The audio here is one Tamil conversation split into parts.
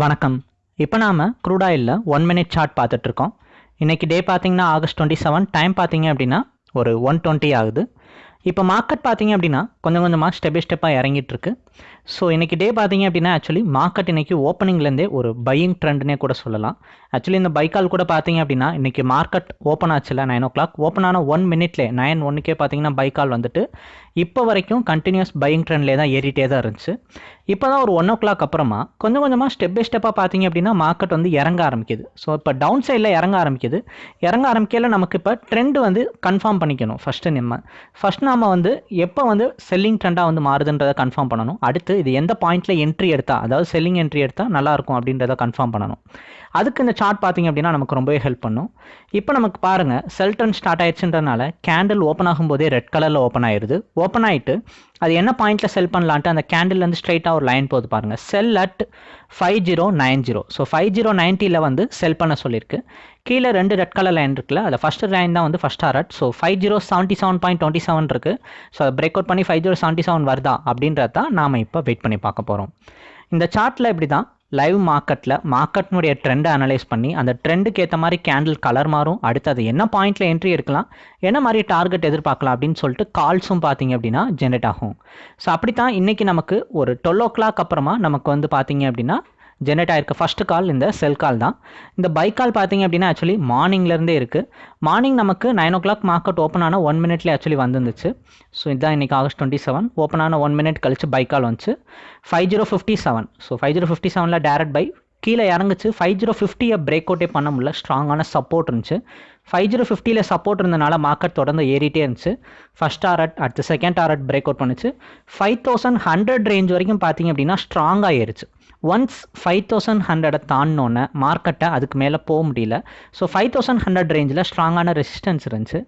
வணக்கம். இப்போ நாம் க்ரூடாயிலில் ஒன் மினிட் சார்ட் பார்த்துட்ருக்கோம் இன்றைக்கி டே பார்த்தீங்கன்னா ஆகஸ்ட் டுவெண்ட்டி செவன் டைம் பார்த்தீங்க அப்படின்னா ஒரு ஒன் டுவெண்ட்டி ஆகுது. இப்போ மார்க்கெட் பார்த்தீங்க அப்படின்னா கொஞ்சம் கொஞ்சமாக ஸ்டெப் பை ஸ்டெப்பாக இறங்கிட்டு இருக்கு ஸோ இன்றைக்கி டே பார்த்தீங்க அப்படின்னா ஆக்சுவலி மார்க்கெட் இன்றைக்கி ஓப்பனிங்லேருந்தே ஒரு பையிங் ட்ரெண்ட்னே கூட சொல்லலாம். ஆக்சுவலி இந்த பைக்கால் கூட பார்த்தீங்க அப்படின்னா இன்றைக்கி மார்க்கெட் ஓப்பன் ஆச்சுல நைன் ஓ கிளாக் ஓப்பன் ஆன ஒன் மினிட்லே நைன் ஒன்றுக்கே பார்த்தீங்கன்னா பைக்கால் வந்துட்டு இப்போ வரைக்கும் கண்டினியூஸ் பையிங் ட்ரெண்ட்லேயே தான் ஏறிட்டே தான் இருந்துச்சு. இப்போ தான் ஒரு ஒன் ஓ கிளாக் அப்புறமா கொஞ்சம் கொஞ்சமாக ஸ்டெப் பை ஸ்டெப்பாக பார்த்தீங்க அப்படின்னா மார்க்கெட் வந்து இறங்க ஆரம்பிக்குது. ஸோ இப்போ டவுன் சைடில் இறங்க ஆரம்பிக்குது. இறங்க ஆரம்பிக்கையில் நமக்கு இப்போ ட்ரெண்ட் வந்து கன்ஃபார்ம் பண்ணிக்கணும். ஃபஸ்ட்டு நம்ம ஃபஸ்ட் நாம வந்து எப்போ வந்து செல்லிங் ட்ரெண்டாக வந்து மாறுதுன்றதை கன்ஃபார்ம் பண்ணணும். அடுத்து இது எந்த பாயிண்ட்டில் என்ட்ரி எடுத்தால் அதாவது செல்லிங் என்ட்ரி எடுத்தால் நல்லாயிருக்கும் அப்படின்றத கன்ஃபார்ம் பண்ணணும். அதுக்கு இந்த சார்ட் பார்த்தீங்க அப்படின்னா நமக்கு ரொம்பவே ஹெல்ப் பண்ணும். இப்போ நமக்கு பாருங்கள் செல் ட்ரெண்ட் ஸ்டார்ட் ஆயிடுச்சுன்றனால கேண்டில் ஓப்பன் ஆகும்போதே ரெட் கலரில் ஓப்பன் ஆயிடுது ஓப்பன் ஆகிட்டு அது என்ன பாயிண்ட்டில் செல் பண்ணலான்ட்டு அந்த கேண்டில்லேருந்து ஸ்ட்ரைட்டாக ஒரு லைன் போகுது பாருங்கள் sell at five zero nine zero so five zero நைன்ட்டியில் வந்து செல் பண்ண சொல்லியிருக்கு கீழே ரெண்டு ரெட் கலர் லைன் இருக்குல்ல அதில் ஃபஸ்ட்டு லைன் தான் வந்து first art so five zero seventy seven point twenty seven இருக்குது ஸோ அதை பிரேக் அவுட் பண்ணி ஃபைவ் ஜீரோ செவன்ட்டி செவன் வருதா அப்படின்றத தான் நாம் இப்போ வெயிட் பண்ணி பார்க்க போகிறோம் இந்த சார்ட்டில் இப்படி தான் லைவ் மார்க்கெட்டில் மார்க்கெட்னுடைய ட்ரெண்டை அனலைஸ் பண்ணி அந்த ட்ரெண்டுக்கு ஏற்ற மாதிரி கேண்டில் கலர் மாறும். அடுத்து அது என்ன பாயிண்ட்டில் என்ட்ரி எடுக்கலாம் என்ன மாதிரி டார்கெட் எதிர்பார்க்கலாம் அப்படின்னு சொல்லிட்டு கால்ஸும் பார்த்தீங்க அப்படின்னா ஜென்ரேட் ஆகும். ஸோ அப்படி தான் இன்றைக்கி நமக்கு ஒரு டுவெல் ஓ கிளாக் அப்புறமா நமக்கு வந்து பார்த்தீங்க அப்படின்னா ஜென்ரேட் ஆயிருக்க. ஃபஸ்ட்டு கால் இந்த செல் கால் தான். இந்த பைக் கால் பார்த்தீங்க அப்படின்னா ஆக்சுவலி மார்னிங்லேருந்தே இருக்குது மார்னிங் நமக்கு nine o'clock market open ஆன ஒன் மினிட்லேயே ஆக்சுவலி வந்துருந்துச்சு. ஸோ இதுதான் இன்றைக்கி ஆகஸ்ட் டுவெண்ட்டி செவன் ஓப்பன் ஆன ஒன் மினிட் கழிச்சு பைக் கால் வந்துச்சு. Five zero fifty seven so five zero fifty செவனில் டேரக்ட் பை கீழே இறங்குச்சு. ஃபைவ் ஜீரோ ஃபிஃப்டியை பிரேக் அவுட்டே பண்ண முடியல. ஸ்ட்ராங்கான சப்போர்ட் இருந்துச்சு. ஃபைவ் ஜீரோ ஃபிஃப்டியில் சப்போர்ட் இருந்தனால மார்க்கெட் தொடர்ந்து ஏறிட்டே இருந்துச்சு. ஃபஸ்ட் டாரட் அடுத்து செகண்ட் டாரட் பிரேக் அவுட் பண்ணுச்சு. ஃபைவ் தௌசண்ட் ஹண்ட்ரட் ரேஞ்ச் வரைக்கும் பார்த்தீங்க அப்படின்னா ஸ்ட்ராங்காக ஏறிச்சு. ஒன்ஸ் ஃபைவ் தௌசண்ட் ஹண்ட்ரடை தாண்டினோன்னே மார்க்கெட்டை அதுக்கு மேலே போக முடியல. ஸோ ஃபைவ் தௌசண்ட் ஹண்ட்ரட் ரேஞ்சில் ஸ்ட்ராங்கான ரெசிஸ்டன்ஸ் இருந்துச்சு.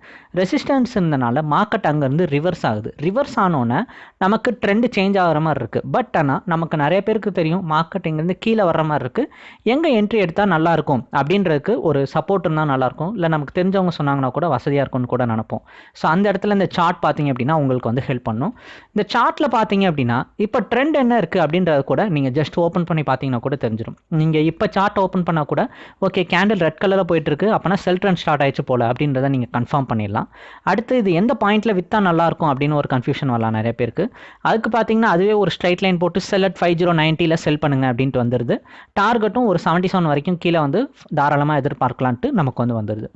ரெசிஸ்டன்ஸ் இருந்தனால மார்க்கெட் அங்கேருந்து ரிவர்ஸ் ஆகுது. ரிவர்ஸ் ஆனோன்னே நமக்கு ட்ரெண்டு சேஞ்ச் ஆகிற மாதிரி இருக்குது பட் ஆனால் நமக்கு நிறைய பேருக்கு தெரியும் மார்க்கெட் இங்கேருந்து கீழே வர்ற மாதிரி இருக்குது எங்கே என்ட்ரி எடுத்தால் நல்லாயிருக்கும் அப்படின்றதுக்கு ஒரு சப்போர்ட் இருந்தால் நல்லாயிருக்கும் இல்லை நமக்கு தெரிஞ்சவங்க சொன்னாங்கன்னா கூட வசதியாக இருக்கும்னு கூட நினப்போம். ஸோ அந்த இடத்துல இந்த சார்ட் பார்த்தீங்க அப்படின்னா உங்களுக்கு வந்து ஹெல்ப் பண்ணும். இந்த சார்ட்டில் பார்த்தீங்க அப்படின்னா இப்போ ட்ரெண்ட் என்ன இருக்குது அப்படின்றத கூட நீங்கள் ஜஸ்ட் ஓப்பன் ஓப்பன் பண்ணி பார்த்தீங்கன்னா கூட தெரிஞ்சிடும் நீங்கள் இப்போ சார்ட் ஓப்பன் பண்ணால் கூட ஓகே கேண்டில் ரெட் கலரில் போயிட்டு இருக்கு அப்போனா செல் ட்ரெண்ட் ஸ்டார்ட் ஆயிடுச்சு போல அப்படின்றத நீங்கள் கன்ஃபார்ம் பண்ணிடலாம். அடுத்து இது எந்த பாயிண்ட்டில் விற்றா நல்லாயிருக்கும் அப்படின்னு ஒரு கன்ஃபியூஷன் வரலாம் நிறைய பேருக்கு. அதுக்கு பார்த்தீங்கன்னா அதுவே ஒரு ஸ்ட்ரைட் லைன் போட்டு செல் அட் ஃபைவ் ஜீரோ நைன்ட்டியில் செல் பண்ணுங்க அப்படின்ட்டு வந்துடுது டார்கெட்டும் ஒரு செவன்ட்டி செவன் வரைக்கும் கீழே வந்து தாராளமாக எதிர்பார்க்கலான்ட்டு நமக்கு வந்து வந்துடுது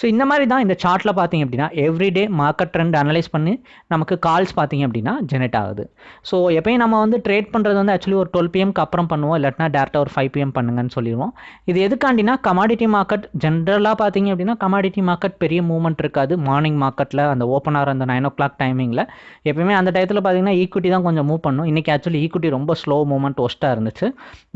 ஸோ இந்த மாதிரி தான் இந்த சார்ட்டில் பார்த்தீங்க அப்படின்னா எவ்ரிடே மார்க்கெட் ட்ரெண்ட் அனலைஸ் பண்ணி நமக்கு கால்ஸ் பார்த்தீங்க அப்படின்னா ஜெனரேட் ஆகுது. ஸோ எப்பயும் நம்ம வந்து ட்ரேட் பண்ணுறது வந்து ஆக்சுவலி ஒரு டுவெல் பிஎம்க்கு அப்புறம் பண்ணுவோம் இல்லாட்டினா டேரெக்டாக ஒரு ஃபைவ் பிஎம் பண்ணுங்கன்னு சொல்லிடுவோம். இது எதுக்காண்டினா கமாடிட்டி மார்க்கெட் ஜென்ரலாக பார்த்தீங்க அப்படின்னா கமாடிட்டி மார்க்கெட் பெரிய மூவ்மெண்ட் இருக்காது. மார்னிங் மார்க்கெட்டில் அந்த ஓப்பன் ஆகிற அந்த நைன் ஓ கிளாக் டைமிங்கில் எப்பயுமே அந்த டயத்தில் பார்த்தீங்கன்னா ஈக்குவிட்டி தான் கொஞ்சம் மூவ் பண்ணும். இன்றைக்கி ஆக்சுவலி ஈக்குவிட்டி ரொம்ப ஸ்லோ மூவ்மெண்ட் ஒஸ்ட்டாக இருந்துச்சு.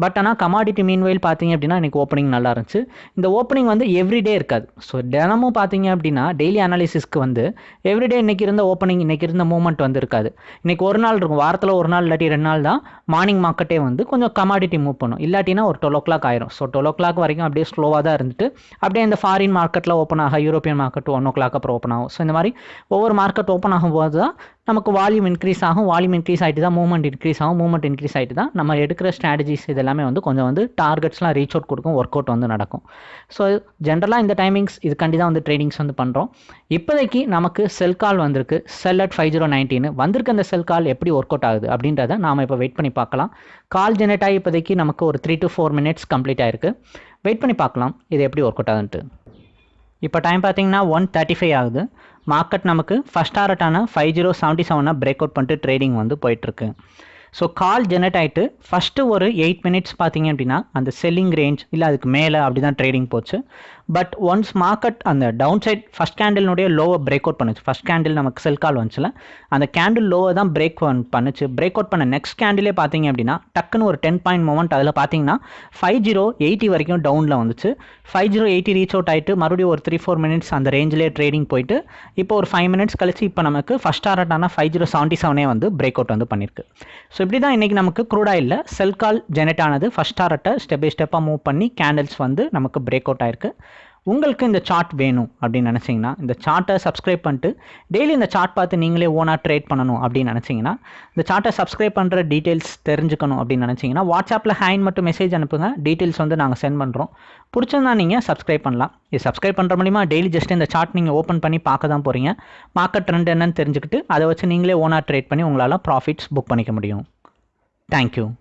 பட் ஆனால் கமாடிட்டி மீன்வெயில் பார்த்தீங்க அப்படின்னா இன்றைக்கி ஓப்பனிங் நல்லா இருந்துச்சு. இந்த ஓப்பனிங் வந்து எவ்ரிடே இருக்காது. ஸோ தினமும் பார்த்தீங்க அப்படின்னா டெய்லி அனாலிசிஸ்க்கு வந்து எவ்ரிடே இன்றைக்கி இருந்த ஓப்பனிங் இன்றைக்கி இருந்த மூவ்மெண்ட் வந்து இருக்காது. இன்றைக்கி ஒரு நாள் இருக்கும். வாரத்தில் ஒரு நாள் இல்லாட்டி ரெண்டு நாள் தான் மார்னிங் மார்க்கெட்டே வந்து கொஞ்சம் கமாடிட்டி மூவ் பண்ணும். இல்லாட்டினா ஒரு டுவெல் ஓ கிளாக் ஆயிரும். ஸோ டுவெல் ஓ கிளாக் வரைக்கும் அப்படியே ஸ்லோவாக தான் இருந்துட்டு அப்படியே இந்த ஃபாரின் மார்க்கெட்டில் ஓப்பன் ஆக யூரோப்பியன் மார்க்கெட் ஒன் ஓ கிளாக் அப்புறம் ஓப்பன் ஆகும். ஸோ இந்த மாதிரி ஒவ்வொரு மார்க்கெட் ஓப்பன் ஆகும்போது தான் நமக்கு வால்யூம் இன்க்ரீஸ் ஆகும் வால்யூம் இன்க்ரீஸ் ஆகிட்டு தான் மூவ்மெண்ட் இன்க்ரீஸ் ஆகும் மூவ்மெண்ட் இன்க்ரீஸ் ஆகிட்டு தான் நம்ம எடுக்கிற ஸ்ட்ராட்டஜிஸ் இது எல்லாமே வந்து கொஞ்சம் வந்து டார்கெட்ஸ்லாம் ரீச் அவுட் கொடுக்கும் ஒர்க் அவுட் வந்து நடக்கும். ஸோ ஜென்ரலாக இந்த டைமிங்ஸ் இதுக்காண்டி தான் வந்து ட்ரேடிங்ஸ் வந்து பண்ணுறோம் இப்போதைக்கு நமக்கு செல் கால் வந்திருக்கு. Sell at five zero nineteen வந்திருக்க அந்த செல் கால் எப்படி ஒர்க் அவுட் ஆகுது அப்படின்றத நாம் இப்போ வெயிட் பண்ணி பார்க்கலாம். கால் ஜெனரேட் ஆகி இப்போதைக்கு நமக்கு ஒரு three to four minutes complete ஆயிருக்கு. வெயிட் பண்ணி பார்க்கலாம். இது எப்படி ஒர்க் அவுட் ஆகுதுன்ட்டு இப்போ டைம் பார்த்தீங்கன்னா ஒன் தேர்ட்டி ஃபைவ் ஆகுது. மார்க்கெட் நமக்கு ஃபஸ்ட் டாரட்டான ஃபைவ் ஜீரோ செவன்ட்டி செவனை பிரேக் அவுட் பண்ணிட்டு ட்ரேடிங் வந்து போயிட்டுருக்கு ஸோ கால் ஜெனரேட் ஆகிட்டு ஃபஸ்ட்டு ஒரு எயிட் மினிட்ஸ் பார்த்தீங்க அப்படின்னா அந்த செல்லிங் ரேஞ்ச் இல்லை அதுக்கு மேலே அப்படி தான் ட்ரேடிங் போச்சு. பட் ஒன்ஸ் மார்க்கெட் அந்த டவுன் சைட் ஃபஸ்ட் கேண்டில்னுடைய லோவை பிரேக் அவுட் பண்ணுச்சு. ஃபஸ்ட் கேண்டில் நமக்கு செல் கால் வந்துச்சுல. அந்த கேண்டில் லோவை தான் பிரேக் பண்ணுச்சு. பிரேக் அவுட் பண்ண நெக்ஸ்ட் கேண்டிலே பார்த்தீங்க அப்படின்னா டக்குன்னு ஒரு டென் பாயிண்ட் மூமெண்ட் அதில் பார்த்தீங்கன்னா ஃபைவ் ஜீரோ எயிட்டி வரைக்கும் டவுனில் வந்துச்சு. Five zero eighty reach out ஆகிட்டு மறுபடியும் ஒரு த்ரீ ஃபோர் மினிட்ஸ் அந்த ரேஞ்சிலே ட்ரேடிங் போயிட்டு இப்போ ஒரு ஃபைவ் மினிட்ஸ் கழிச்சு இப்போ நமக்கு ஃபஸ்ட் டாரட்டான ஃபைவ் ஜீரோ செவன்ட்டி செவனே வந்து பிரேக் அவுட் வந்து பண்ணியிருக்கு ஸோ இப்படி தான் இன்றைக்கி நமக்கு க்ரூட் ஆயிலில் செல் கால் ஜெனரேட் ஆனது ஃபஸ்ட் டாரட்டை ஸ்டெப் பை ஸ்டெப்பாக மூவ் பண்ணி கேண்டில்ஸ் வந்து நமக்கு பிரேக் அவுட் ஆயிருக்கு. உங்களுக்கு இந்த சார்ட் வேணும் அப்படின்னு நினச்சிங்கன்னா இந்த சார்ட்டை சப்ஸ்கிரைப் பண்ணிட்டு டெய்லி இந்த சார்ட் பார்த்து நீங்களே ஓனாக ட்ரேட் பண்ணணும் அப்படின்னு நினச்சிங்கன்னா இந்த சார்ட்டை சப்ஸ்கிரைப் பண்ணுற டீட்டெயில்ஸ் தெரிஞ்சுக்கணும் அப்படின்னு நினச்சிங்கன்னா வாட்ஸ்அப்பில் ஹேண்ட் மட்டும் மெசேஜ் அனுப்புங்க. டீட்டெயில்ஸ் வந்து நாங்கள் சென்ட் பண்ணுறோம் பிடிச்சிருந்தா நீங்கள் சப்ஸ்கிரைப் பண்ணலாம். இது சப்ஸ்கிரைப் பண்ணுற மூலிமா டெய்லி ஜஸ்ட் இந்த சார்ட் நீங்கள் ஓப்பன் பண்ணி பார்க்க தான் போகிறீங்க மார்க்கெட் ட்ரெண்ட் என்னன்னு தெரிஞ்சுக்கிட்டு அதை வச்சு நீங்களே ஓனாக ட்ரேட் பண்ணி உங்களால் ப்ராஃபிட்ஸ் புக் பண்ணிக்க முடியும். Thank you.